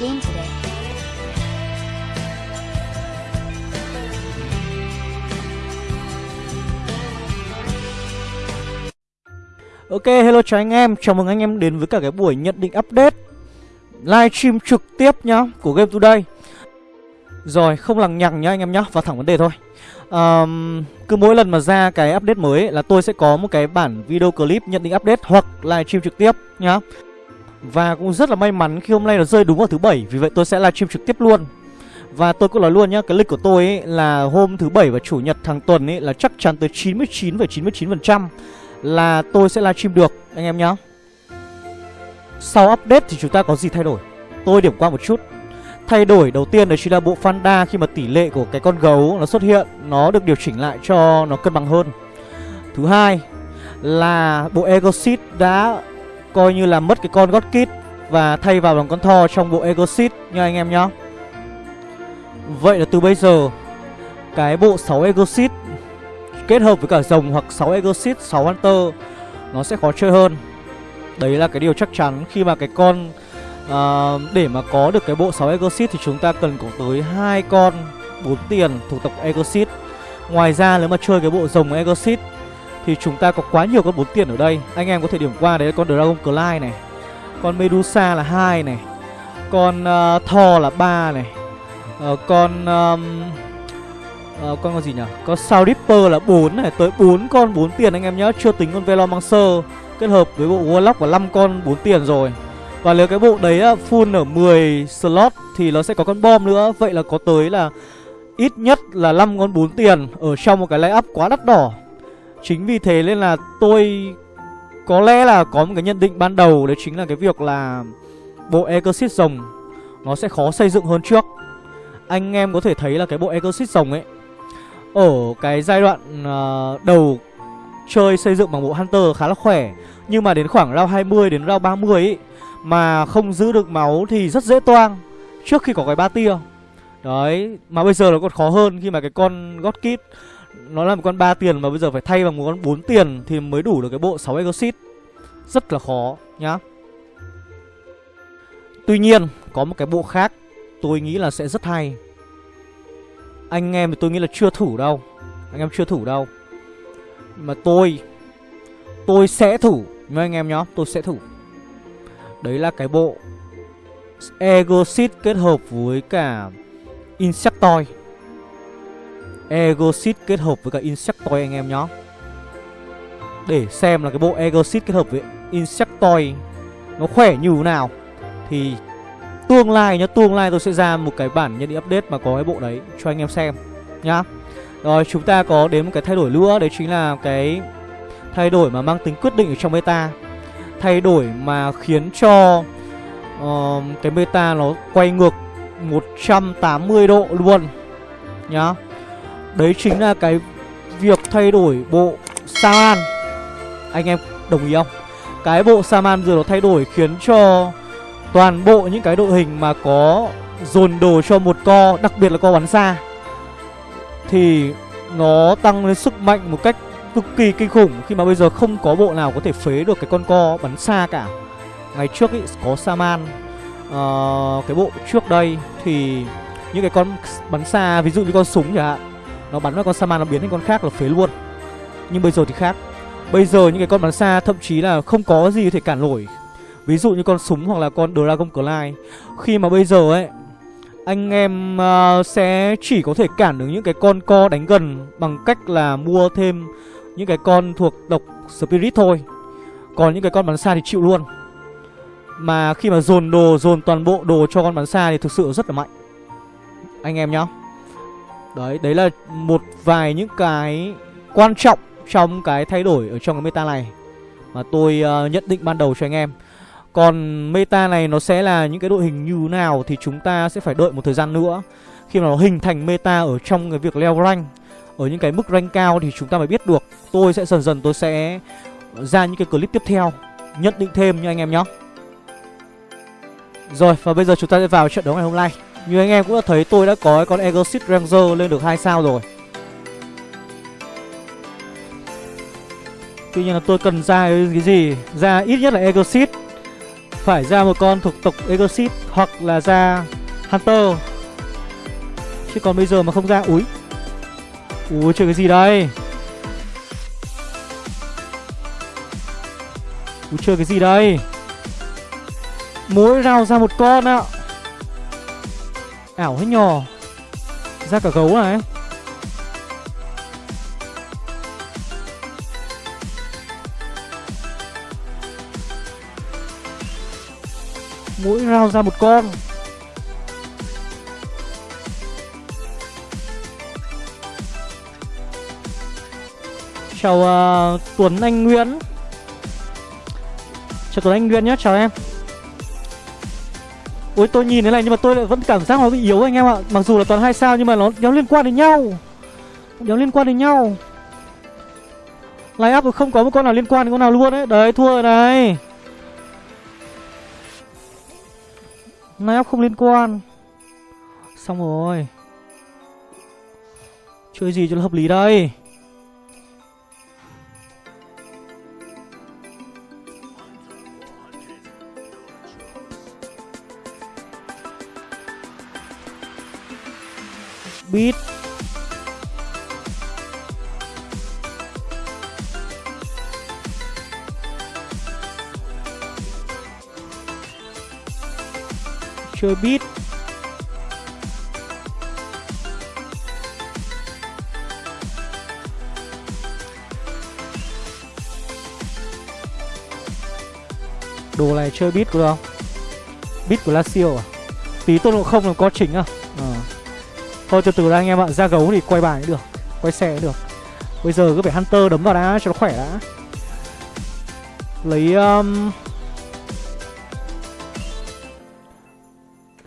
game today. Ok, hello chào anh em, chào mừng anh em đến với cả cái buổi nhận định update Livestream trực tiếp nhá, của Game Today. Rồi, không lằng nhằng nhá anh em nhá, vào thẳng vấn đề thôi. Um, Cứ mỗi lần mà ra cái update mới ấy, là tôi sẽ có một cái bản video clip nhận định update hoặc livestream trực tiếp nhá. Và cũng rất là may mắn khi hôm nay nó rơi đúng vào thứ bảy Vì vậy tôi sẽ livestream trực tiếp luôn và tôi cũng nói luôn nhá, cái lịch của tôi ấy là hôm thứ bảy và chủ nhật hàng tuần ấy là chắc chắn tới 99,99% ,99 là tôi sẽ livestream được anh em nhá. Sau update thì chúng ta có gì thay đổi? Tôi điểm qua một chút. Thay đổi đầu tiên đấy chính là bộ Fanda khi mà tỷ lệ của cái con gấu nó xuất hiện nó được điều chỉnh lại cho nó cân bằng hơn. Thứ hai là bộ Egosit đã coi như là mất cái con God Kid và thay vào bằng con Thor trong bộ Egosit nha anh em nhá. Vậy là từ bây giờ cái bộ 6 Egosit kết hợp với cả rồng hoặc 6 Egosit, 6 Hunter nó sẽ khó chơi hơn. Đấy là cái điều chắc chắn khi mà cái con uh, để mà có được cái bộ 6 Egosit thì chúng ta cần có tới hai con 4 tiền thuộc tộc Egosit. Ngoài ra nếu mà chơi cái bộ rồng Egosit thì chúng ta có quá nhiều con bốn tiền ở đây. Anh em có thể điểm qua đấy là con Dragon Clyde này, con Medusa là hai này, con uh, Thor là ba này, uh, con um, uh, con con gì nhỉ? Con sao Ripper là 4 này, tới 4 con 4 tiền anh em nhớ, chưa tính con Velomancer kết hợp với bộ Warlock và 5 con 4 tiền rồi. Và nếu cái bộ đấy full ở 10 slot thì nó sẽ có con bom nữa, vậy là có tới là ít nhất là 5 con 4 tiền ở trong một cái lay up quá đắt đỏ. Chính vì thế nên là tôi có lẽ là có một cái nhận định ban đầu đấy chính là cái việc là bộ Exorcist rồng nó sẽ khó xây dựng hơn trước. Anh em có thể thấy là cái bộ Exorcist rồng ấy ở cái giai đoạn uh, đầu chơi xây dựng bằng bộ Hunter khá là khỏe Nhưng mà đến khoảng round 20 đến round 30 ấy Mà không giữ được máu thì rất dễ toang Trước khi có cái ba tia Đấy Mà bây giờ nó còn khó hơn khi mà cái con God Kid nó là một con 3 tiền mà bây giờ phải thay bằng một con 4 tiền Thì mới đủ được cái bộ 6 exit. Rất là khó, nhá. Tuy nhiên, có một cái bộ khác Tôi nghĩ là sẽ rất hay. Anh em thì tôi nghĩ là chưa thử đâu. Anh em chưa thử đâu. Mà tôi Tôi sẽ thử nhá anh em nhá, Tôi sẽ thử. Đấy là cái bộ Egosit kết hợp với cả Insectoid. Egosit kết hợp với cả Insectoid anh em nhá Để xem là cái bộ Egosit kết hợp với Insectoid Nó khỏe như thế nào Thì Tương lai nhá, tương lai tôi sẽ ra một cái bản nhận định update mà có cái bộ đấy cho anh em xem nhá. Rồi chúng ta có đến một cái thay đổi nữa đấy chính là cái thay đổi mà mang tính quyết định ở trong meta. Thay đổi mà khiến cho uh, cái meta nó quay ngược 180 độ luôn nhá. Đấy chính là cái việc thay đổi bộ Saman. Anh em đồng ý không? Cái bộ Saman giờ nó thay đổi khiến cho toàn bộ những cái đội hình mà có dồn đồ cho một co Đặc biệt là co bắn xa Thì nó tăng lên sức mạnh một cách cực kỳ kinh khủng Khi mà bây giờ không có bộ nào có thể phế được cái con co bắn xa cả Ngày trước ý, có Saman uh, Cái bộ trước đây thì những cái con bắn xa ví dụ như con súng chẳng hạn nó bắn vào con Saman nó biến thành con khác là phế luôn. Nhưng bây giờ thì khác. Bây giờ những cái con bắn xa thậm chí là không có gì có thể cản nổi. Ví dụ như con súng hoặc là con Dragon Clyde Khi mà bây giờ ấy Anh em uh, sẽ chỉ có thể cản được những cái con co đánh gần Bằng cách là mua thêm những cái con thuộc độc Spirit thôi. Còn những cái con bắn xa thì chịu luôn. Mà khi mà dồn đồ, dồn toàn bộ đồ cho con bắn xa thì thực sự rất là mạnh. Anh em nhá. Đấy, đấy là một vài những cái quan trọng trong cái thay đổi ở trong cái meta này Mà tôi uh, nhận định ban đầu cho anh em. Còn meta này nó sẽ là những cái đội hình như nào thì chúng ta sẽ phải đợi một thời gian nữa. Khi mà nó hình thành meta ở trong cái việc leo rank Ở những cái mức rank cao thì chúng ta mới biết được. Tôi sẽ dần dần tôi sẽ ra những cái clip tiếp theo Nhận định thêm nha anh em nhé Rồi và bây giờ chúng ta sẽ vào trận đấu ngày hôm nay. Như anh em cũng đã thấy, tôi đã có con Exit Ranger lên được 2 sao rồi. Tuy nhiên là tôi cần ra cái gì Ra ít nhất là Exit phải ra một con thuộc tộc Exorcist hoặc là ra Hunter. Chứ còn bây giờ mà không ra, Úi. Úi, chơi cái gì đây? Úi, chơi cái gì đây? Mỗi rào ra một con ạ. Ảo hết nhò? Ra cả gấu này Mỗi round ra một con. Chào uh, Tuấn Anh Nguyễn. Chào Tuấn Anh Nguyễn nhé, chào em. Ôi, tôi nhìn thế này, nhưng mà tôi lại vẫn cảm giác nó bị yếu anh em ạ. Mặc dù là toàn hai sao, nhưng mà nó nó liên quan đến nhau. Nó liên quan đến nhau. Line up không có một con nào liên quan đến con nào luôn đấy Đấy, thua rồi này. Line up không liên quan. Xong rồi. Chơi gì cho nó hợp lý đây? Quýt Chơi beat Đồ này chơi beat được không? Beat của Lazio à? Tí tôn độ không là có chỉnh à? Thôi từ từ ra anh em ạ. Ra gấu thì quay bài cũng được Quay xe cũng được. Bây giờ cứ phải Hunter đấm vào đã cho nó khỏe đã. Lấy um...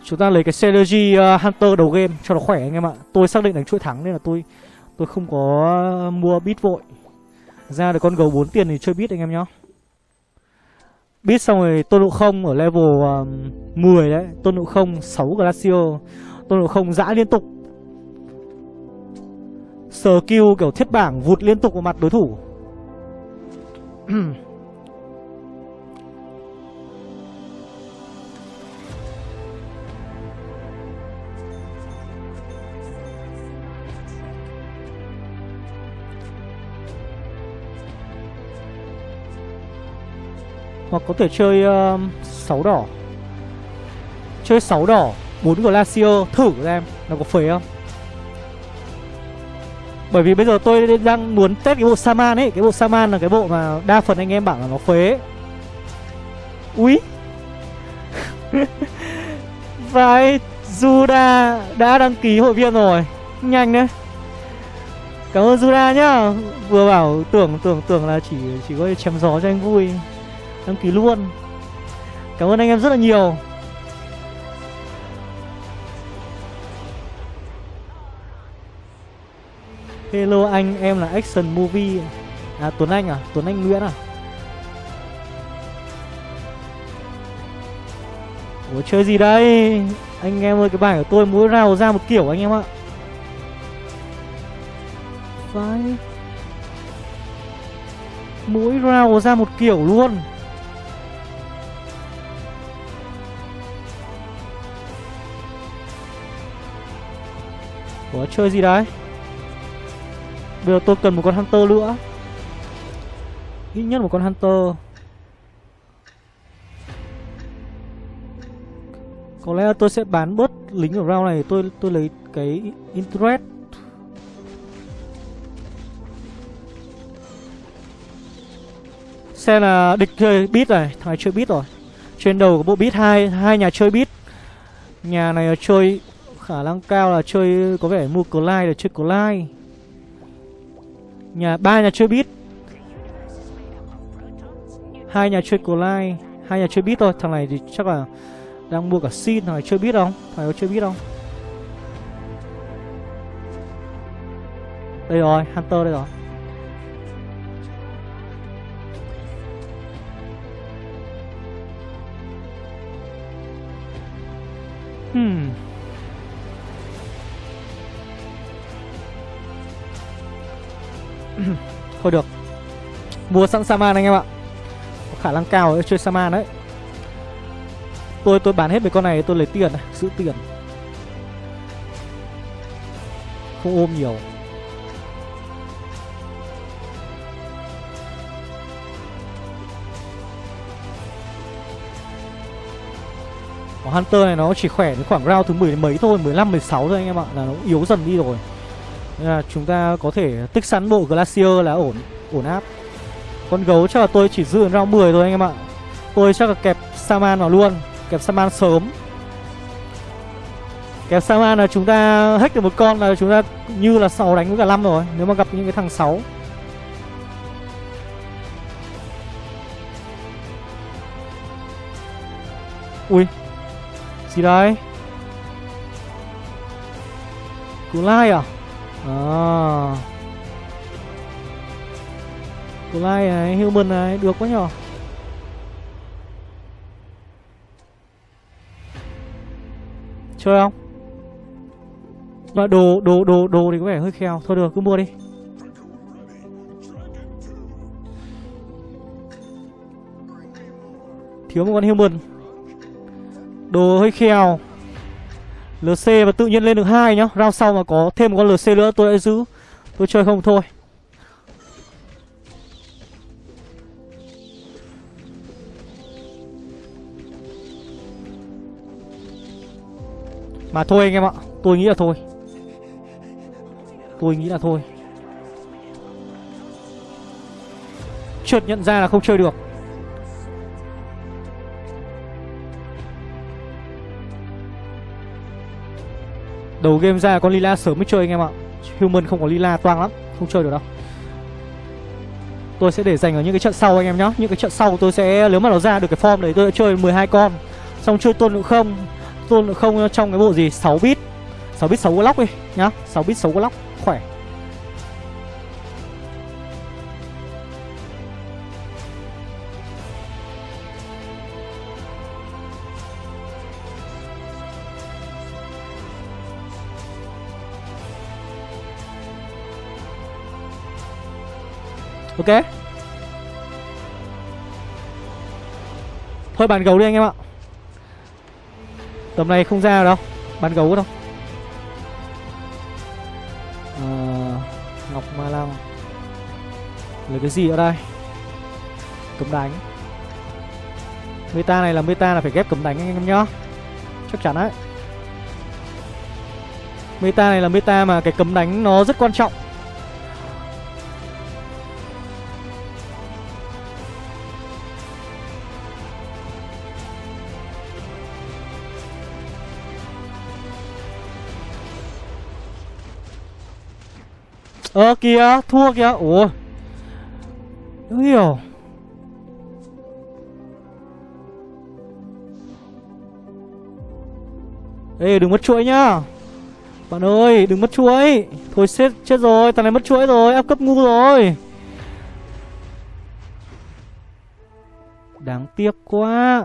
Chúng ta lấy cái Synergy uh, Hunter đầu game cho nó khỏe anh em ạ. Tôi xác định đánh chuỗi thắng nên là tôi Tôi không có mua bit vội. Ra được con gấu 4 tiền thì chơi bit anh em nhá. Bit xong rồi tôn độ không ở level um, 10 đấy. Tôn độ không 6 Glacio. Tôn độ không dã liên tục sờ kêu kiểu thiết bảng vụt liên tục vào mặt đối thủ. Hoặc có thể chơi um, uh, 6 đỏ. Chơi 6 đỏ 4 Glacier Thử xem Nó có phế không bởi vì bây giờ tôi đang muốn test cái bộ Saman ấy. Cái bộ Saman là cái bộ mà đa phần anh em bảo là nó phế. Úi. Vai Juda đã đăng ký hội viên rồi. Nhanh đấy. Cảm ơn Juda nhá. Vừa bảo tưởng tưởng tưởng là chỉ chỉ có chém gió cho anh vui. Đăng ký luôn. Cảm ơn anh em rất là nhiều. Hello anh, em là Action Movie À Tuấn Anh à? Tuấn Anh Nguyễn à? Ủa chơi gì đây? Anh em ơi cái bài của tôi mỗi rào ra một kiểu anh em ạ Phải Mỗi rào ra một kiểu luôn Ủa chơi gì đấy? Bây giờ tôi cần một con Hunter nữa. Ít nhất một con Hunter. Có lẽ tôi sẽ bán bớt lính ở round này, Tôi tôi lấy cái interest. Xem là địch chơi beat này, Thằng này chơi beat rồi. Trên đầu có bộ beat hai hai nhà chơi beat. Nhà này chơi khả năng cao là chơi có vẻ mua Clyde là chơi Clyde. Nhà ba nhà chơi bit hai nhà chơi Collide hai nhà chơi bit thôi. Thằng này thì chắc là Đang mua cả xin, Thằng này chơi bit không Thằng này có chơi bit không Đây rồi, Hunter đây rồi. Hmm. Thôi được. Mua sẵn Saman anh em ạ. Có khả năng cao để chơi Saman đấy. Tôi tôi bán hết mấy con này tôi lấy tiền này Giữ tiền. Không ôm nhiều. Hunter này nó chỉ khỏe đến khoảng round thứ 10 mấy thôi 15, 16 thôi anh em ạ. Là nó yếu dần đi rồi. Nên là chúng ta có thể tích sẵn bộ Glacier là ổn ổn áp. Con gấu chắc là tôi chỉ giữ round 10 thôi anh em ạ. Tôi chắc là kẹp Saman vào luôn, Kẹp Saman sớm. Kẹp Saman là chúng ta hack được một con là chúng ta như là 6 đánh với cả 5 rồi, Nếu mà gặp những cái thằng 6 Ui, Gì đây? Cú lai à? Ờ. À Cú lai này, human này, được quá nhỏ Chơi không? Mà đồ, đồ, đồ, đồ thì có vẻ hơi kheo. Thôi được, cứ mua đi. Thiếu một con human. Đồ hơi kheo. LC và tự nhiên lên được hai nhá. Round sau mà có thêm một con LC nữa, tôi đã giữ. Tôi chơi không thôi. Mà thôi anh em ạ, Tôi nghĩ là thôi. Tôi nghĩ là thôi. Chợt nhận ra là không chơi được. Đầu game ra con Lila sớm mới chơi anh em ạ. Human không có Lila toang lắm, Không chơi được đâu. Tôi sẽ để dành ở những cái trận sau anh em nhá. Những cái trận sau tôi sẽ, Nếu mà nó ra được cái form đấy, tôi sẽ chơi 12 con. Xong chơi tôn lượng không. Tôn lượng không trong cái bộ gì? 6 bit. 6 bit 6 block đi nhá. 6 bit 6 block khỏe. Ok. Thôi bàn gấu đi anh em ạ. Tầm này không ra đâu. Bàn gấu đâu. À, Ngọc Ma Lăng. Lấy cái gì ở đây? Cấm đánh. Meta này là meta là phải ghép cấm đánh anh em nhá. Chắc chắn đấy. Meta này là meta mà cái cấm đánh nó rất quan trọng. Ơ kìa, thua kìa. Ủa? Đúng hiểu. Ê đừng mất chuỗi nhá. Bạn ơi đừng mất chuỗi. Thôi chết, chết rồi Thằng này mất chuỗi rồi Áp cấp ngu rồi. Đáng tiếc quá.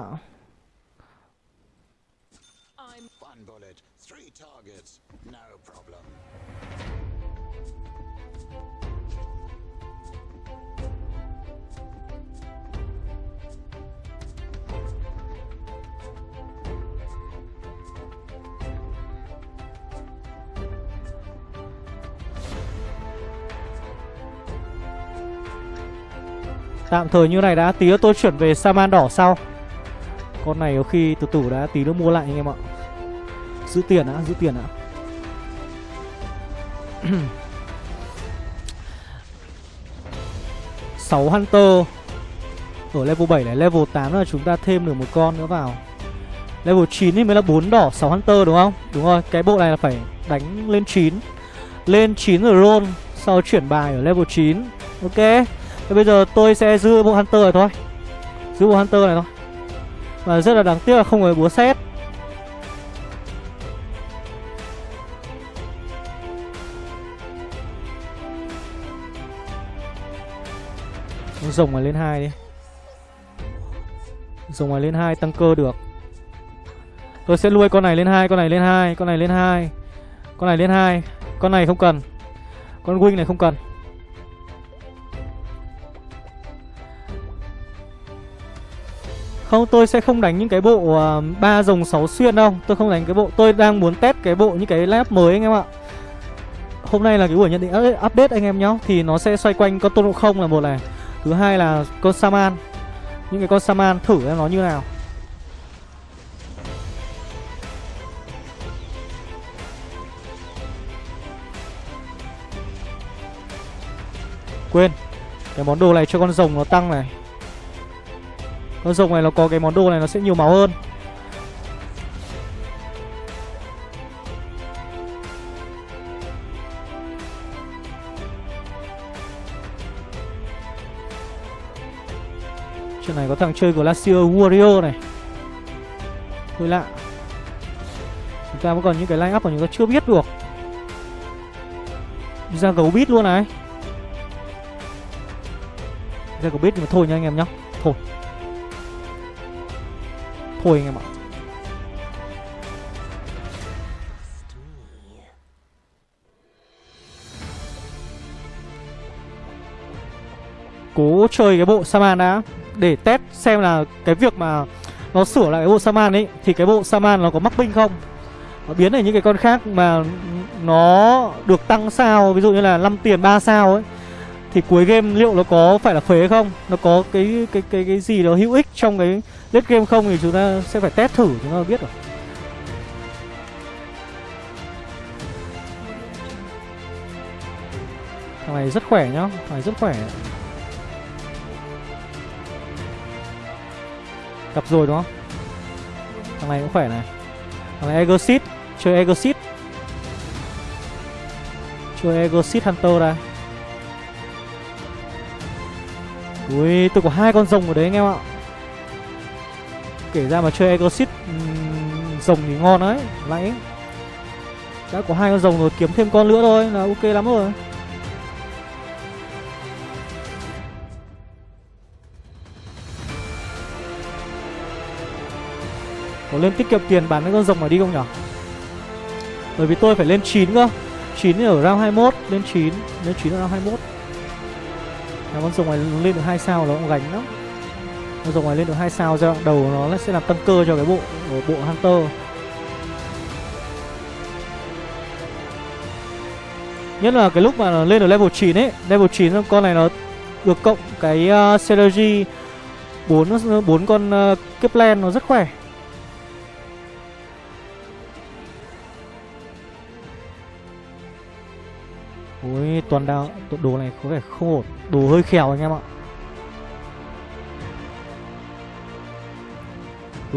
Tạm thời như này đã Tí nữa tôi chuyển về Saman đỏ sau. Con này có khi từ từ đã tí nữa mua lại anh em ạ. Giữ tiền đã, giữ tiền đã. Sáu Hunter. Ở level 7 này, level 8 là chúng ta thêm được một con nữa vào. Level 9 thì mới là 4 đỏ 6 Hunter đúng không? Đúng rồi, cái bộ này là phải đánh lên 9 Lên 9 rồi roll Sau chuyển bài ở level 9 Ok. Thế bây giờ tôi sẽ giữ bộ Hunter này thôi. Giữ bộ Hunter này thôi. Và rất là đáng tiếc là không có búa xét Rồng mà lên hai đi. Rồng mà lên hai tăng cơ được. Tôi sẽ nuôi con này lên hai, con này lên hai, con này lên hai, Con này lên hai, Con này không cần. Con wing này không cần. Không tôi sẽ không đánh những cái bộ à, uh, 3 dòng 6 xuyên đâu. Tôi không đánh cái bộ Tôi đang muốn test cái bộ những cái lab mới anh em ạ. Hôm nay là cái buổi nhận định update anh em nhá. Thì nó sẽ xoay quanh con tôn ngộ không là một này. Thứ hai là con Saman. Những cái con Saman thử em nó như nào. Quên Cái món đồ này cho con rồng nó tăng này. Con rồng này nó có cái món đồ này nó sẽ nhiều máu hơn. Chuyện này có thằng chơi Glacier Warrior này. Hơi lạ. Chúng ta vẫn còn những cái line up mà chúng ta chưa biết được. Đi ra gấu bít luôn này. Ra gấu bít nhưng mà thôi nha anh em nhá. Thôi khôi anh em ạ Cố chơi cái bộ Saman đã. Để test xem là cái việc mà Nó sửa lại cái bộ Saman ấy, Thì cái bộ Saman nó có mắc binh không? Nó biến thành những cái con khác mà nó được tăng sao, ví dụ như là 5 tiền 3 sao ấy, thì cuối game liệu nó có phải là phế không? Nó có cái cái cái cái gì đó hữu ích trong cái lết game không thì chúng ta sẽ phải test thử chúng ta biết rồi. Thằng này rất khỏe nhá thằng này rất khỏe. Gặp rồi đúng không? Thằng này cũng khỏe này. Thằng này Egosit chơi Egosit chơi Egosit Hunter đây Ui, tôi có hai con rồng ở đấy anh em ạ. Kể ra mà chơi Exit ừ, Rồng thì ngon đấy, Lại Đã có hai con rồng rồi, kiếm thêm con nữa thôi là ok lắm rồi. Có lên tiết kiệm tiền bán cái con rồng mà đi không nhở? Bởi vì tôi phải lên 9 cơ. 9 ở round 21 Lên 9 Lên 9 ở round 21 Cái con rồng này lên được 2 sao nó cũng gánh lắm rồi ngoài lên được 2 sao giai đoạn đầu nó sẽ làm tăng cơ cho cái bộ bộ Hunter. Nhất là cái lúc mà lên được level 9 ấy. Level 9 con này nó được cộng cái uh, Synergy 4, 4 con à, uh, Kepler nó rất khỏe. Ôi toàn đao Đồ này có vẻ không ổn. Đồ hơi khèo anh em ạ.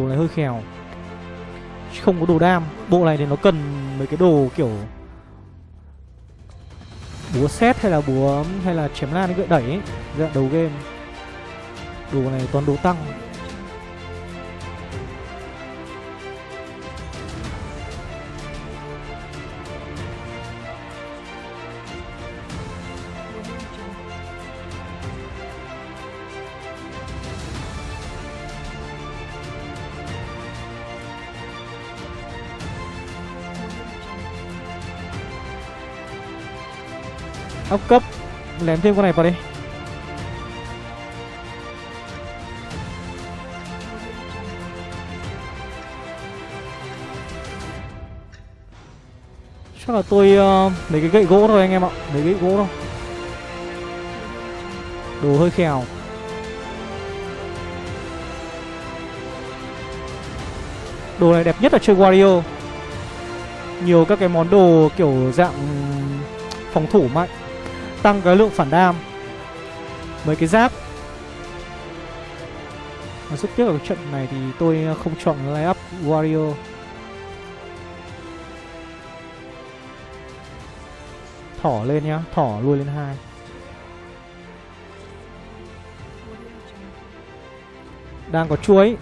Đồ này hơi khèo. Không có đồ đam. Bộ này thì nó cần mấy cái đồ kiểu Búa xét hay là búa, Hay là chém lan gợi đẩy ấy Giai đầu game. Đồ này toàn đồ tăng. Ốc cấp. Lém thêm con này vào đi. Chắc là tôi uh, lấy cái gậy gỗ thôi anh em ạ. Lấy gậy gỗ thôi. Đồ hơi khèo. Đồ này đẹp nhất là chơi Wario. Nhiều các cái món đồ kiểu dạng phòng thủ mạnh. Tăng cái lượng phản đam. Mấy cái giáp. Mà rất tiếc ở cái trận này thì tôi không chọn lay up Wario. Thỏ lên nhá, thỏ lui lên hai. Đang có chuối.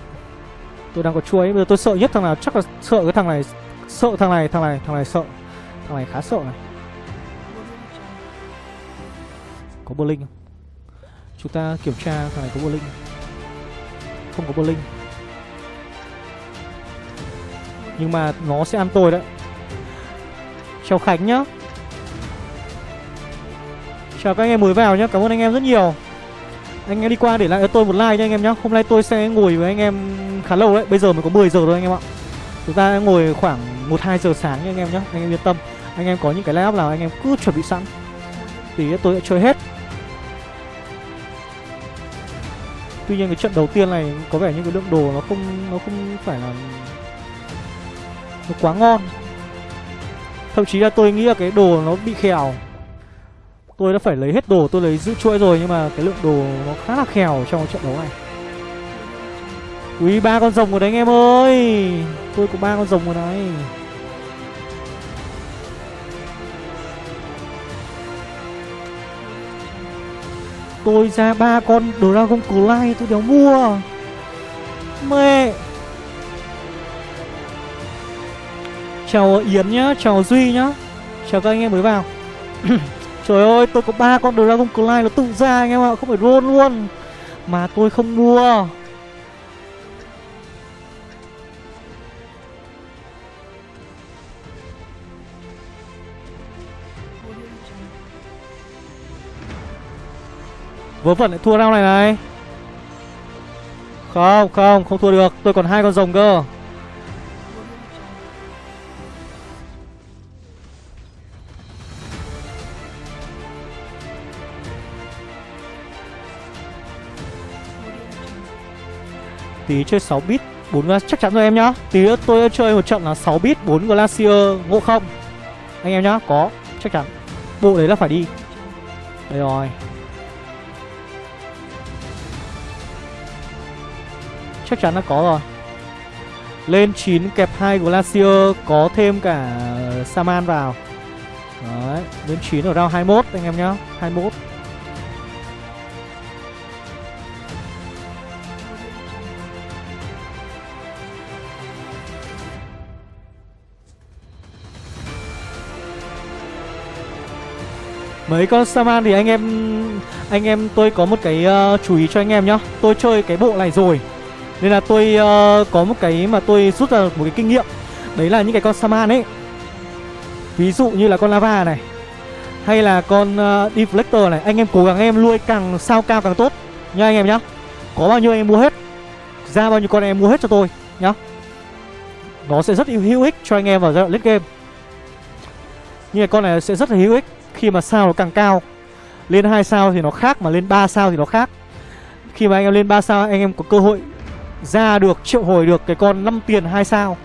Tôi đang có chuối, bây giờ tôi sợ nhất thằng nào Chắc là sợ cái thằng này Sợ thằng này, thằng này, thằng này sợ. Thằng này khá sợ này. Có bơ linh không? Chúng ta kiểm tra thằng này có bơ linh Không có bơ linh Nhưng mà nó sẽ ăn tôi đấy. Chào Khánh nhá. Chào các anh em mới vào nhá. Cảm ơn anh em rất nhiều. Anh em đi qua để lại cho tôi một like nha anh em nhá. Hôm nay tôi sẽ ngồi với anh em khá lâu đấy. Bây giờ mới có 10 giờ thôi anh em ạ. Chúng ta ngồi khoảng 1-2 giờ sáng nha anh em nhá. Anh em yên tâm. Anh em có những cái live nào anh em cứ chuẩn bị sẵn. Thì tôi sẽ chơi hết. Tuy nhiên cái trận đầu tiên này có vẻ như cái lượng đồ nó không nó không phải là nó quá ngon. Thậm chí là tôi nghĩ là cái đồ nó bị khèo. Tôi đã phải lấy hết đồ, tôi lấy giữ chuỗi rồi nhưng mà cái lượng đồ nó khá là khèo trong trận đấu này. Ui ba con rồng rồi đấy anh em ơi. Tôi có ba con rồng rồi này. Tôi ra ba con Dragon Clay tôi đéo mua. Mẹ! Chào Yến nhá, chào Duy nhá. Chào các anh em mới vào. Trời ơi, tôi có ba con Dragon Clay nó tự ra anh em ạ, không phải roll luôn. Mà tôi không mua. Vớ vẩn lại thua rau này này. Không không không thua được. Tôi còn hai con rồng cơ. Tí chơi 6 bit 4 chắc chắn rồi em nhá. Tí nữa tôi chơi một trận là 6 bit 4 Glacier ngộ không. Anh em nhá, có, chắc chắn. Bộ đấy là phải đi. Đây rồi. Chắc chắn là có rồi. Lên 9 kẹp 2 Glacier Có thêm cả Saman vào. Đấy Lên 9 ở round 21 anh em nhá 21 Mấy con Saman thì anh em Anh em tôi có một cái uh, chú ý cho anh em nhá. Tôi chơi cái bộ này rồi nên là tôi uh, có một cái mà tôi rút ra một cái kinh nghiệm. Đấy là những cái con Saman ấy. Ví dụ như là con Lava này Hay là con uh, Deflector này. Anh em cố gắng em nuôi càng sao cao càng tốt. Nha anh em nhá. Có bao nhiêu anh em mua hết? Ra bao nhiêu con em mua hết cho tôi nhá. Nó sẽ rất hữu ích cho anh em vào giai đoạn late game. Như con này sẽ rất là hữu ích Khi mà sao nó càng cao. Lên 2 sao thì nó khác Mà lên 3 sao thì nó khác. Khi mà anh em lên 3 sao anh em có cơ hội ra được, triệu hồi được cái con 5 tiền 2 sao.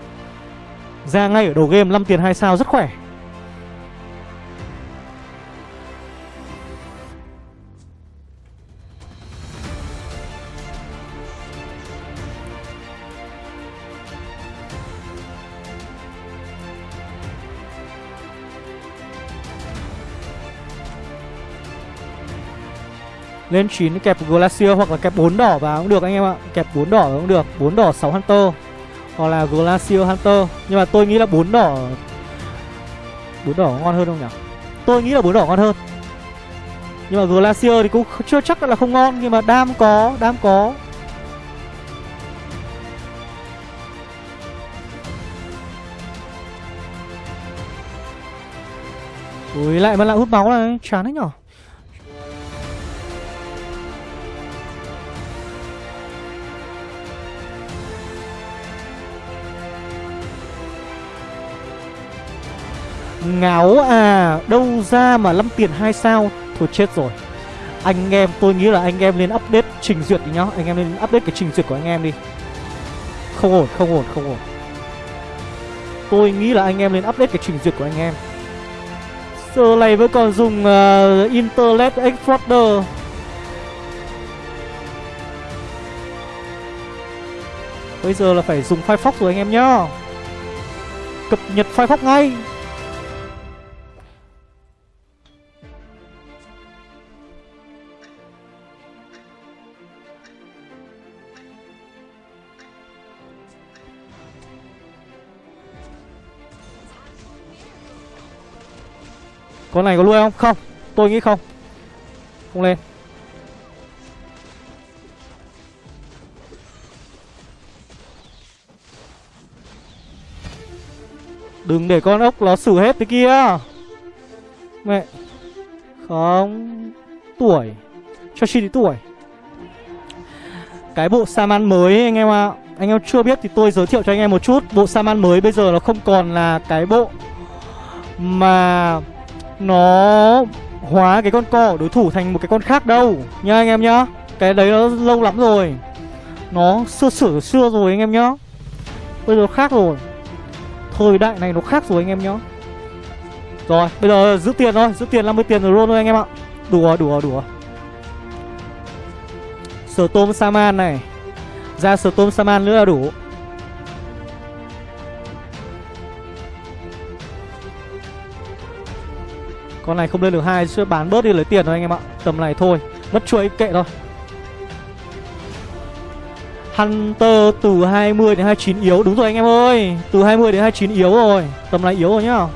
Ra ngay ở đầu game 5 tiền 2 sao, rất khỏe. Lên 9 kẹp Glacier hoặc là kẹp 4 đỏ vào cũng được anh em ạ. Kẹp 4 đỏ cũng được 4 đỏ 6 Hunter. Hoặc là Glacier Hunter. Nhưng mà tôi nghĩ là 4 đỏ 4 đỏ ngon hơn không nhỉ? Tôi nghĩ là 4 đỏ ngon hơn. Nhưng mà Glacier thì cũng chưa chắc là không ngon, Nhưng mà đam có Đam có. Ui, lại mà lại hút máu này Chán đấy nhở? Ngáo à Đâu ra mà 5 tiền 2 sao? Thôi chết rồi. Anh em tôi nghĩ là anh em nên update trình duyệt đi nhá. Anh em nên update cái trình duyệt của anh em đi. Không ổn không ổn không ổn. Tôi nghĩ là anh em nên update cái trình duyệt của anh em. Giờ này vẫn còn dùng uh, Internet Explorer. Bây giờ là phải dùng Firefox rồi anh em nhá. Cập nhật Firefox ngay. Con này có nuôi không? Không, Tôi nghĩ không. Không lên. Đừng để con ốc nó xử hết thế kia. Mẹ. Không. Tuổi. Cho chi thì tuổi. Cái bộ Saman mới, anh em ạ. À. Anh em chưa biết thì tôi giới thiệu cho anh em một chút. Bộ Saman mới bây giờ nó không còn là cái bộ Mà nó Hóa cái con co của đối thủ thành một cái con khác đâu Nha anh em nhá. Cái đấy nó lâu lắm rồi. Nó xưa sửa xưa rồi anh em nhá. Bây giờ khác rồi. Thời đại này nó khác rồi anh em nhá. Rồi, bây giờ giữ tiền thôi, Giữ tiền 50 tiền rồi luôn thôi anh em ạ. Đủ rồi đủ rồi đủ rồi Sở tôm Saman này. Ra sở tôm Saman nữa là đủ. Con này không lên được hai sẽ bán bớt đi lấy tiền thôi anh em ạ. Tầm này thôi, Mất chuỗi kệ thôi. Hunter từ 20 đến 29 yếu, Đúng rồi anh em ơi. Từ 20 đến 29 yếu rồi, Tầm này yếu rồi nhá.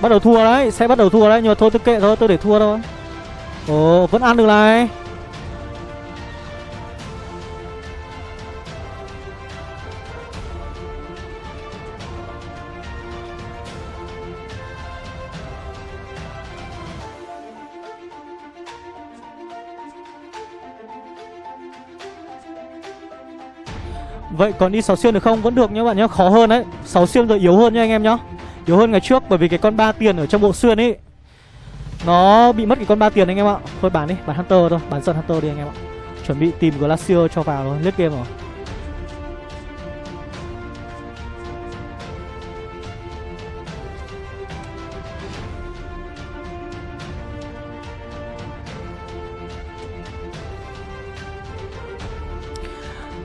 Bắt đầu thua đấy, Sẽ bắt đầu thua đấy, Nhưng mà thôi tôi kệ thôi, Tôi để thua thôi. Ồ, vẫn ăn được này. Vậy còn đi 6 xuyên được không? Vẫn được nhá bạn nhá, khó hơn đấy. 6 xuyên rồi yếu hơn nha anh em nhá. Yếu hơn ngày trước bởi vì cái con ba tiền ở trong bộ xuyên ấy Nó bị mất cái con ba tiền anh em ạ. Thôi bán đi, bán Hunter thôi, bán dần Hunter đi anh em ạ. Chuẩn bị tìm Glacier cho vào rồi, lết game rồi.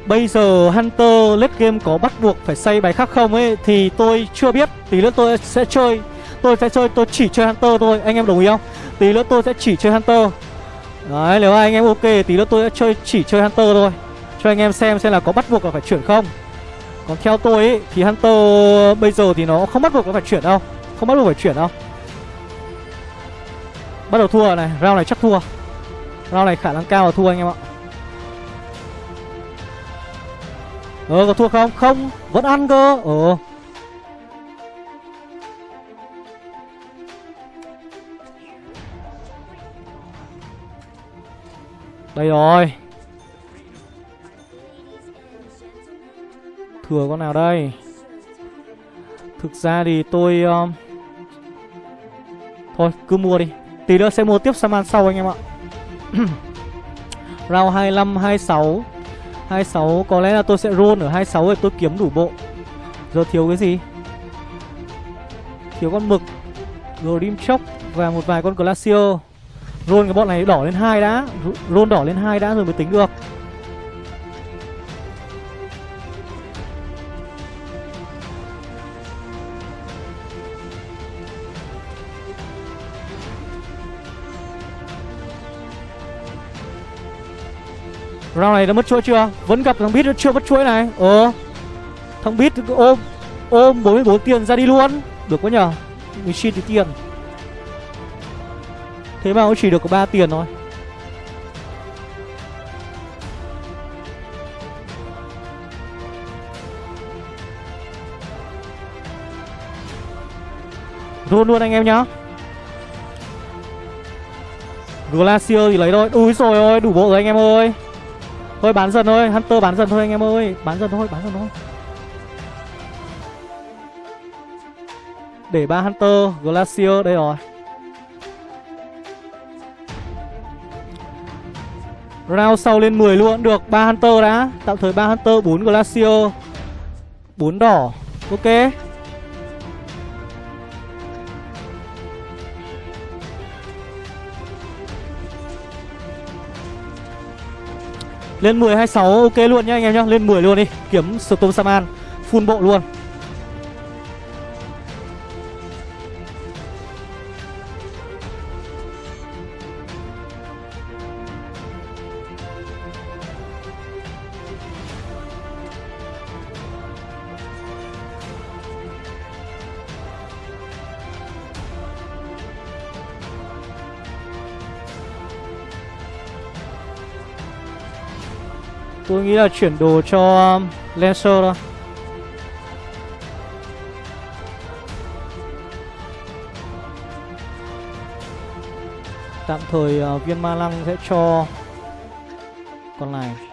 Bây giờ Hunter late game có bắt buộc phải xây bài khác không ấy Thì tôi chưa biết. Tí nữa tôi sẽ chơi. Tôi sẽ chơi, tôi chỉ chơi Hunter thôi. Anh em đồng ý không? Tí nữa tôi sẽ chỉ chơi Hunter. Đấy, nếu anh em ok Tí nữa tôi sẽ chơi chỉ chơi Hunter thôi. Cho anh em xem xem là có bắt buộc là phải chuyển không. Còn theo tôi ấy Thì Hunter bây giờ thì nó không bắt buộc phải chuyển đâu. Không bắt buộc phải chuyển đâu. Bắt đầu thua này Round này chắc thua. Round này khả năng cao là thua anh em ạ. Ờ có thua không? Không Vẫn ăn cơ. Ờ Đây rồi. Thừa con nào đây? Thực ra thì tôi um... Thôi cứ mua đi. Tí nữa sẽ mua tiếp Saman sau anh em ạ. Round 25, 26 26 có lẽ là tôi sẽ roll ở 26 rồi tôi kiếm đủ bộ. Giờ thiếu cái gì? Thiếu con mực. Grim chóc Và một vài con Glacier. Roll cái bọn này đỏ lên hai đã. Roll đỏ lên hai đã rồi mới tính được. Round này đã mất chuỗi chưa? Vẫn gặp thằng Bít nó chưa mất chuỗi này. Ờ. Thằng Bít ôm Ôm 44 tiền ra đi luôn. Được quá nhờ. 19 tí tiền. Thế mà nó chỉ được có 3 tiền thôi. Luôn luôn anh em nhá. Glacier thì lấy thôi. Úi rồi ôi, đủ bộ rồi anh em ơi. Thôi bán dần thôi, Hunter bán dần thôi anh em ơi. Bán dần thôi, bán dần thôi. Để ba Hunter, Glacier, đây rồi. Round sau lên 10 luôn được ba Hunter đã. Tạm thời ba Hunter, 4 Glacier 4 đỏ. Ok. Lên 10 26 ok luôn nhá anh em nhá. Lên 10 luôn đi. Kiếm Storm Saman. Full bộ luôn. Tôi nghĩ là chuyển đồ cho um, Lancer thôi. Tạm thời uh, viên ma lăng sẽ cho con này.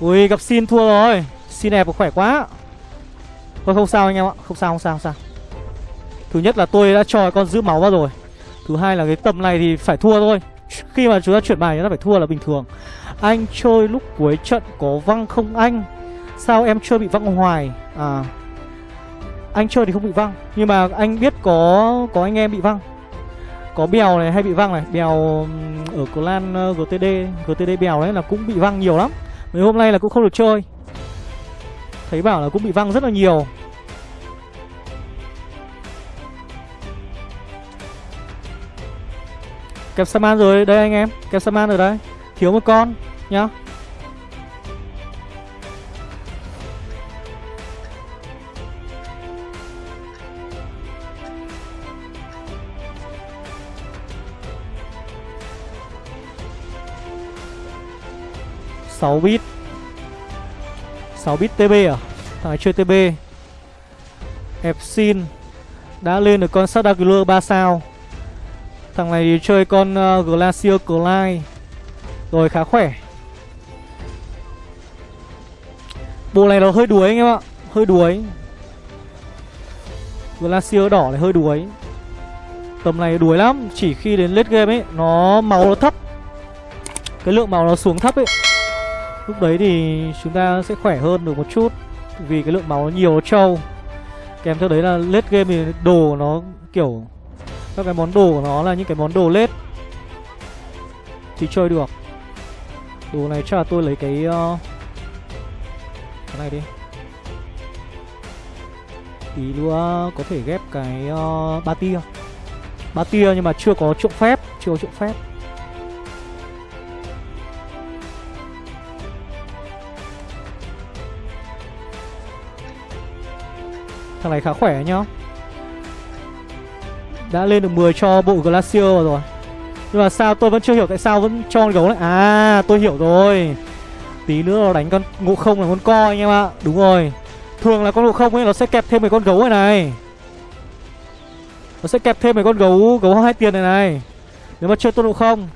Ui, gặp xin thua rồi. Xin đẹp khỏe quá. Thôi, không sao anh em ạ. Không sao không sao không sao. Thứ nhất là tôi đã cho con giữ máu vào rồi. Thứ hai là cái tầm này thì phải thua thôi. Khi mà chúng ta chuyển bài chúng ta phải thua là bình thường. Anh chơi lúc cuối trận có văng không anh? Sao em chưa bị văng hoài? À Anh chơi thì không bị văng, Nhưng mà anh biết có có anh em bị văng. Có bèo này hay bị văng này? Bèo ở clan ờ, GTD GTD bèo đấy là cũng bị văng nhiều lắm. Mấy hôm nay là cũng không được chơi. Thấy bảo là cũng bị văng rất là nhiều. Kẹp Saman rồi, đây anh em. Kẹp Saman rồi đấy. Thiếu một con, nhá. Sáu bit. 6 bit TB à? Thằng này chơi TB Epsin Đã lên được con Sadagler 3 sao. Thằng này chơi con ờ, uh, Glacier Clyde. Rồi khá khỏe. Bộ này nó hơi đuối anh em ạ. Hơi đuối. Glacier đỏ này hơi đuối. Tầm này đuối lắm. Chỉ khi đến late game ấy Nó máu nó thấp. Cái lượng máu nó xuống thấp ấy. Lúc đấy thì chúng ta sẽ khỏe hơn được một chút Vì cái lượng máu nhiều trâu. Kèm theo đấy là late game thì đồ nó kiểu Các cái món đồ của nó là những cái món đồ lết Thì chơi được. Đồ này chắc là tôi lấy cái uh, Cái này đi. Tí nữa có thể ghép cái uh, ba tia. Ba tia nhưng mà chưa có trộm phép Chưa có trộm phép. Thằng này khá khỏe nhá. Đã lên được 10 cho bộ Glacier rồi Nhưng mà sao tôi vẫn chưa hiểu tại sao vẫn cho con gấu này À tôi hiểu rồi. Tí nữa nó đánh con ngộ không là con co anh em ạ. Đúng rồi. Thường là con ngộ không ấy, nó sẽ kẹp thêm mấy con gấu này này. Nó sẽ kẹp thêm mấy con gấu gấu hai tiền này này. Nếu mà chơi tôn ngộ không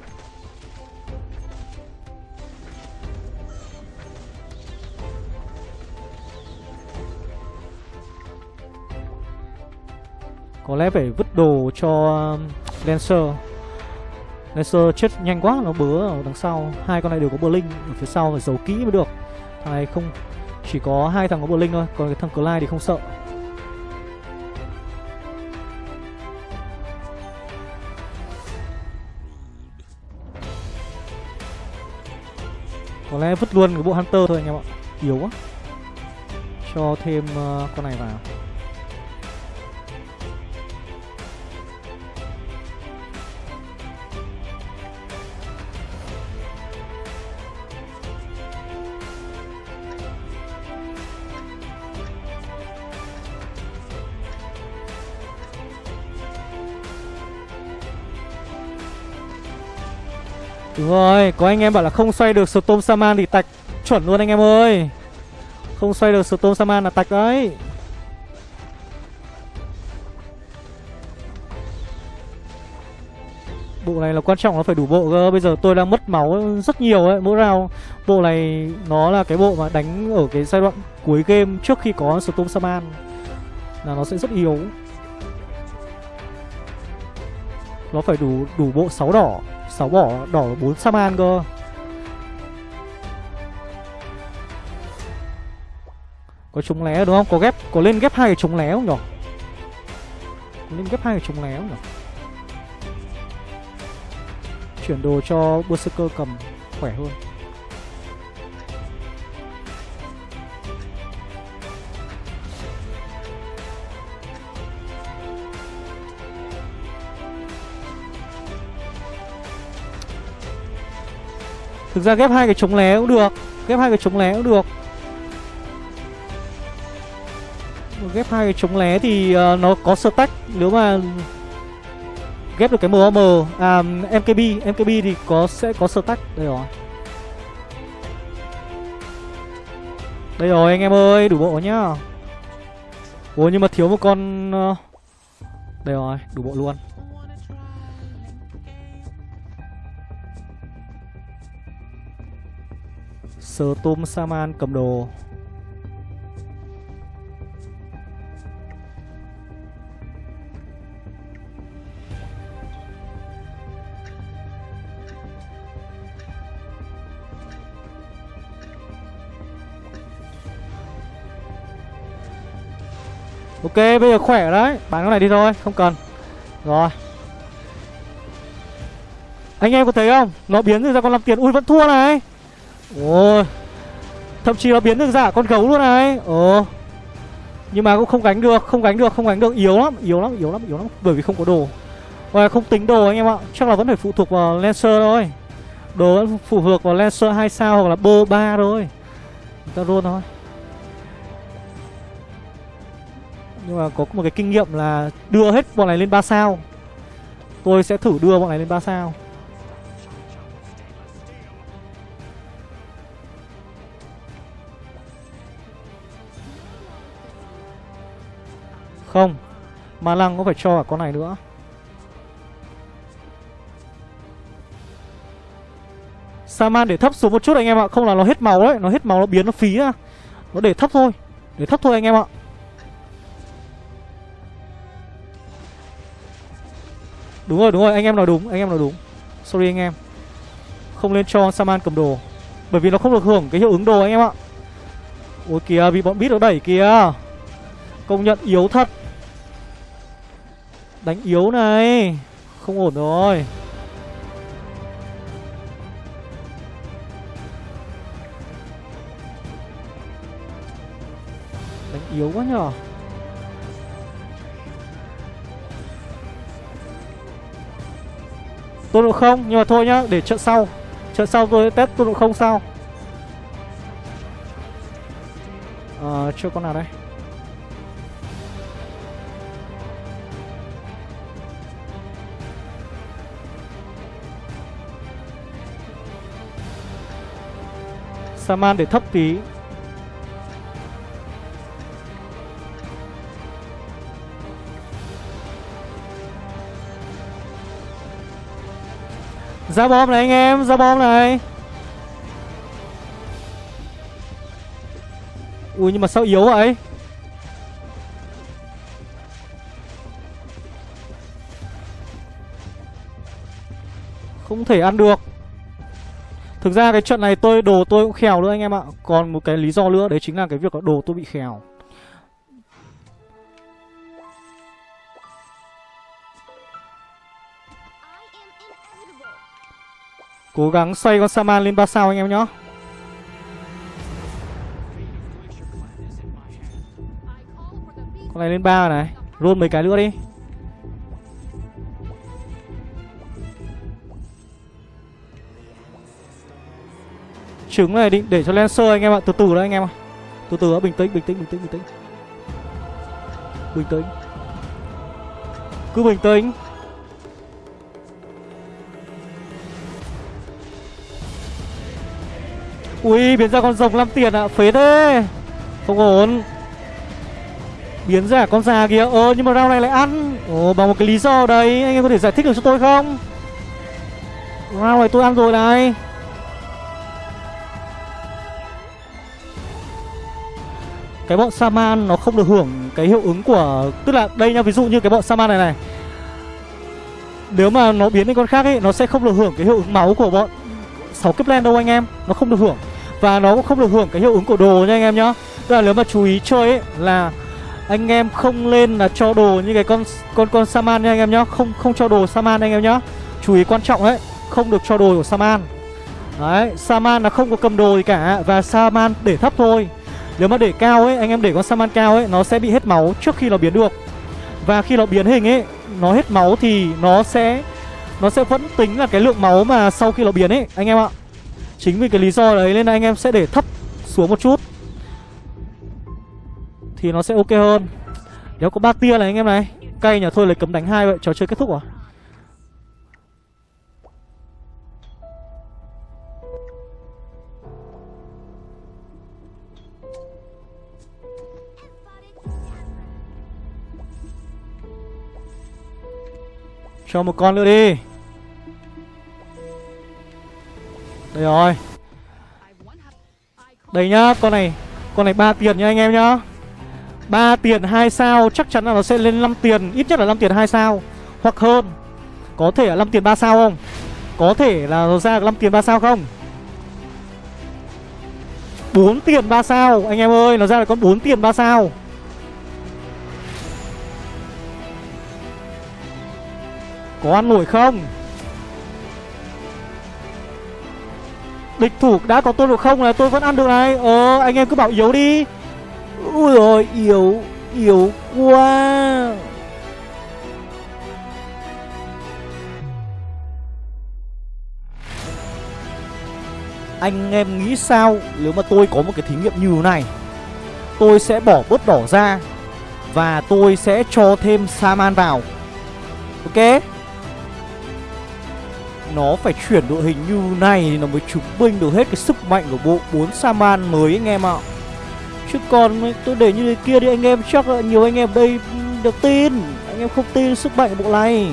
Có lẽ phải vứt đồ cho um, Lancer. Lancer chết nhanh quá Nó bớ ở đằng sau. Hai con này đều có bờ linh Ở phía sau phải giấu kỹ mới được. Thằng này không Chỉ có hai thằng có bờ linh thôi Còn cái thằng Clyde thì không sợ. Có lẽ vứt luôn cái bộ Hunter thôi anh em ạ. Yếu quá. Cho thêm uh, con này vào. Đúng rồi, có anh em bảo là không xoay được Storm Saman thì tạch chuẩn luôn anh em ơi. Không xoay được Storm Saman là tạch đấy. Bộ này là quan trọng nó phải đủ bộ cơ. Bây giờ tôi đang mất máu rất nhiều ấy Mỗi round. Bộ này nó là cái bộ mà đánh ở cái giai đoạn cuối game Trước khi có Storm Saman Là nó sẽ rất yếu. Nó phải đủ đủ bộ 6 đỏ. 6 bỏ, đỏ 4 Saman cơ Có trúng lé đúng không? Có ghép, có lên ghép hai cái trúng lé không nhỉ? Có lên ghép hai cái trúng lé không nhỉ? Chuyển đồ cho Berserker cầm, khỏe hơn Thực ra ghép hai cái chống lé cũng được. Ghép hai cái chống lé cũng được. Ghép hai cái chống lé thì uh, nó có stack. Nếu mà ghép được cái MOM à MKB MKB thì có sẽ có sơ tách đây rồi. Đây rồi anh em ơi đủ bộ nhá. Ủa nhưng mà thiếu một con ờ, đây rồi đủ bộ luôn. Sơ Tom Saman cầm đồ. Ok, bây giờ khỏe đấy. Bán con này đi thôi, không cần. Rồi. Anh em có thấy không? Nó biến ra con làm tiền. Ui, vẫn thua này. Ôi Thậm chí nó biến được giả con gấu luôn này. Ồ. Nhưng mà cũng không gánh được, Không gánh được, Không gánh được. Yếu lắm Yếu lắm Yếu lắm Yếu lắm. Bởi vì không có đồ. Và không tính đồ anh em ạ. Chắc là vẫn phải phụ thuộc vào Lancer thôi. Đồ vẫn phụ thuộc vào Lancer 2 sao Hoặc là bơ 3 thôi. Ta luôn thôi. Nhưng mà có một cái kinh nghiệm là Đưa hết bọn này lên 3 sao. Tôi sẽ thử đưa bọn này lên 3 sao. Không. Ma lăng có phải cho cả con này nữa? Saman, để thấp xuống một chút anh em ạ. Không là nó hết màu đấy. Nó hết màu nó biến, nó phí ra Nó để thấp thôi. Để thấp thôi anh em ạ. Đúng rồi đúng rồi. Anh em nói đúng. Anh em nói đúng. Sorry anh em. Không nên cho Saman cầm đồ. Bởi vì nó không được hưởng cái hiệu ứng đồ anh em ạ. Ôi kìa, bị bọn bít nó đẩy kìa. Công nhận yếu thật. Đánh yếu này. Không ổn rồi. Đánh yếu quá nhở. Tôn độ không, Nhưng mà thôi nhá, Để trận sau. Trận sau tôi test tôn độ không sau Ờ chưa con nào đây? Saman để thấp tí. Ra bom này anh em, ra bom này. Ui nhưng mà sao yếu vậy? Không thể ăn được. Thực ra cái trận này tôi, đồ tôi cũng khèo nữa anh em ạ. Còn một cái lý do nữa, đấy chính là cái việc là đồ tôi bị khèo. Cố gắng xoay con Saman lên 3 sao anh em nhá Con này lên 3 này. Roll mấy cái nữa đi. Trứng này định để cho Lancer anh em ạ. Từ từ đó anh em ạ. Từ từ đó bình tĩnh bình tĩnh bình tĩnh bình tĩnh. Bình tĩnh. Cứ bình tĩnh. Ui, biến ra con rồng 5 tiền ạ. À. Phế thế. Không ổn. Biến ra con già kìa. Ờ nhưng mà rau này lại ăn. Ồ, bằng một cái lý do đấy. Anh em có thể giải thích được cho tôi không? Rau này tôi ăn rồi này. Cái bọn Saman nó không được hưởng cái hiệu ứng của, tức là đây nha ví dụ như cái bọn Saman này này. Nếu mà nó biến lên con khác ấy, nó sẽ không được hưởng cái hiệu ứng máu của bọn sáu kiếp len đâu anh em, nó không được hưởng. Và nó cũng không được hưởng cái hiệu ứng của đồ nha anh em nhá. Tức là nếu mà chú ý chơi ấy, là anh em không lên là cho đồ như cái con con con Saman nha anh em nhá. Không không cho đồ Saman anh em nhá. Chú ý quan trọng đấy không được cho đồ của Saman. Đấy, Saman là không có cầm đồ gì cả, và Saman để thấp thôi nếu mà để cao ấy, anh em để con Saman cao ấy Nó sẽ bị hết máu trước khi nó biến được. Và khi nó biến hình ấy Nó hết máu thì nó sẽ Nó sẽ vẫn tính là cái lượng máu mà sau khi nó biến ấy Anh em ạ. Chính vì cái lý do đấy nên là anh em sẽ để thấp xuống một chút. Thì nó sẽ ok hơn. Nếu có ba tia này anh em này. Cay nhỉ thôi lấy cấm đánh hai vậy Trò chơi kết thúc à? Cho một con nữa đi. Đây rồi. Đây nhá, Con này Con này ba tiền nha anh em nhá. 3 tiền 2 sao, chắc chắn là nó sẽ lên 5 tiền, Ít nhất là 5 tiền 2 sao, Hoặc hơn. Có thể là 5 tiền 3 sao không? Có thể là nó ra 5 tiền 3 sao không? 4 tiền 3 sao, Anh em ơi, Nó ra là con 4 tiền 3 sao. Có ăn nổi không? Địch thủ đã có tôi được không? Là tôi vẫn ăn được này. Ờ anh em cứ bảo yếu đi. Ui rồi yếu Yếu quá. Anh em nghĩ sao Nếu mà tôi có một cái thí nghiệm như thế này? Tôi sẽ bỏ bớt đỏ ra Và tôi sẽ cho thêm Saman vào. Ok? Nó phải chuyển đội hình như này Thì nó mới chứng minh được hết cái sức mạnh của bộ 4 Saman mới anh em ạ. Chứ còn tôi để như thế kia thì anh em chắc là nhiều anh em đây được tin. Anh em không tin sức mạnh của bộ này.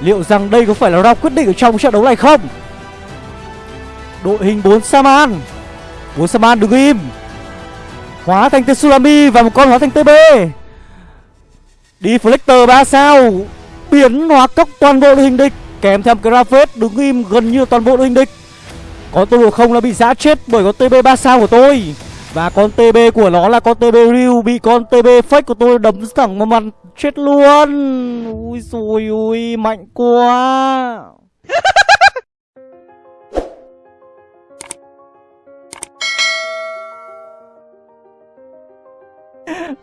Liệu rằng đây có phải là round quyết định ở trong trận đấu này không? Đội hình 4 Saman. 4 Saman đứng im. Hóa thành Tsunami và một con hóa thành TB Đi 3 sao. Biến hóa cốc toàn bộ đội hình địch Kèm theo cái Ravage đứng im gần như toàn bộ đội hình địch. Có tôi không là bị giã chết bởi con TB 3 sao của tôi. Và con TB của nó là con TB Ryu Bị con TB fake của tôi đấm thẳng vào mặt chết luôn. Ui rồi ui mạnh quá.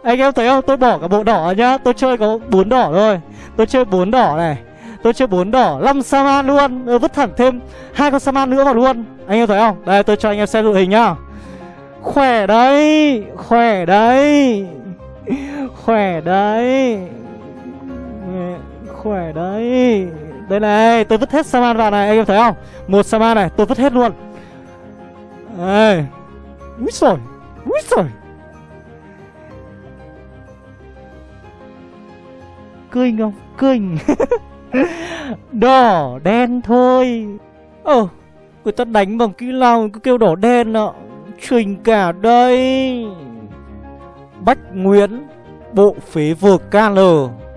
Anh em thấy không? Tôi bỏ cả bộ đỏ nhá. Tôi chơi có bốn đỏ thôi. Tôi chơi bốn đỏ này. Tôi chơi bốn đỏ 5 Saman luôn. Ừ, Vứt thẳng thêm hai con Saman nữa vào luôn. Anh em thấy không? Đây tôi cho anh em xem đội hình nhá. Khỏe đấy Khỏe đấy Khỏe đấy Khỏe đấy. Đây này Tôi vứt hết Saman vào này Anh em thấy không? Một Saman này Tôi vứt hết luôn. Đây Úi xồi Úi xồi cười không? cười Đỏ, đen thôi. Ờ Người ta đánh bằng kỹ năng cứ kêu đỏ, đen ạ. Trình cả đây. Bách Nguyễn, Bộ phế vực KL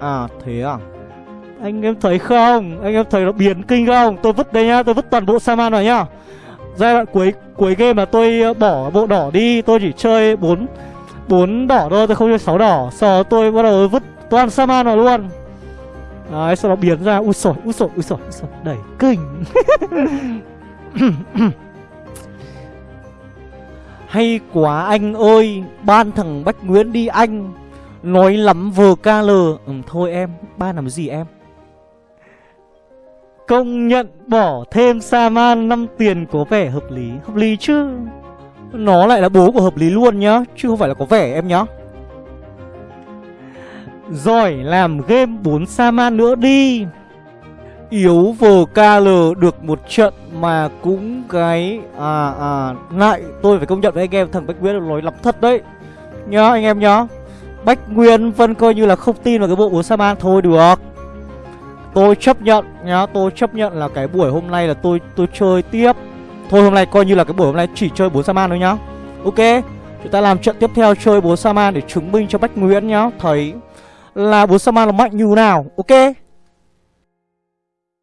À thế à? Anh em thấy không? Anh em thấy nó biến kinh không? Tôi vứt đây nhá, Tôi vứt toàn bộ Saman vào nhá. Giai đoạn cuối cuối game là tôi ờ, bỏ bộ đỏ đi. Tôi chỉ chơi 4 bốn đỏ thôi, Tôi không chơi 6 đỏ. Sau đó tôi bắt đầu vứt toàn Saman vào luôn. Đấy, sau đó biến ra Ui sổi, ui sổi, ui sổi, ui sổi Đẩy kinh. Hay quá anh ơi Ban thằng Bách Nguyễn đi anh Nói lắm vừa ca lờ. Ừ, Thôi em, ban làm gì em? Công nhận bỏ thêm Saman 5 tiền có vẻ hợp lý Hợp lý chứ. Nó lại là bố của hợp lý luôn nhá Chứ không phải là có vẻ em nhá rồi làm game 4 Saman nữa đi. Yếu VKL được một trận mà cũng cái À à lại tôi phải công nhận với anh em thằng Bách Nguyên là lối lắm thật đấy. Nhá, anh em nhá. Bách Nguyên vẫn coi như là không tin vào cái bộ 4 Saman thôi được. Tôi chấp nhận nhá, Tôi chấp nhận là cái buổi hôm nay là tôi tôi chơi tiếp. Thôi hôm nay coi như là cái buổi hôm nay chỉ chơi 4 Saman thôi nhá. Ok, Chúng ta làm trận tiếp theo, chơi 4 Saman để chứng minh cho Bách Nguyễn nhá. Thấy là bố Saman là mạnh như nào Ok?